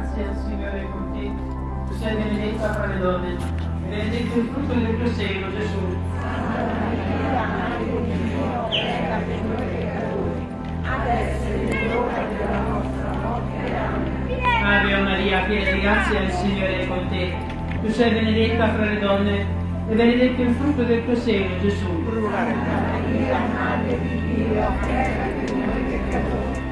grazie al Signore con te. Tu sei benedetta fra le donne, benedetto il frutto del tuo seno, Gesù. Ave Maria, piena di grazia, il Signore è con te. Tu sei benedetta fra le donne, e benedetto il frutto del tuo seno, Gesù. Maria, Madre di Dio, prega per noi peccatori